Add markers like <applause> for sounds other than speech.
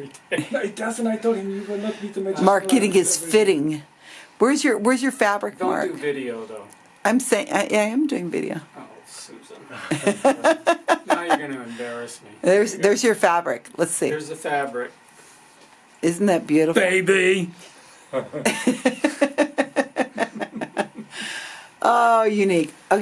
every day. is <laughs> it doesn't. I told him you will not need to. Marketing is fitting. Where's your Where's your fabric, Don't Mark? do video though. I'm saying I, I am doing video. Oh, Susan. <laughs> now you're going to embarrass me. There's There's your fabric. Let's see. There's the fabric. Isn't that beautiful? Baby. <laughs> Oh, unique. Okay.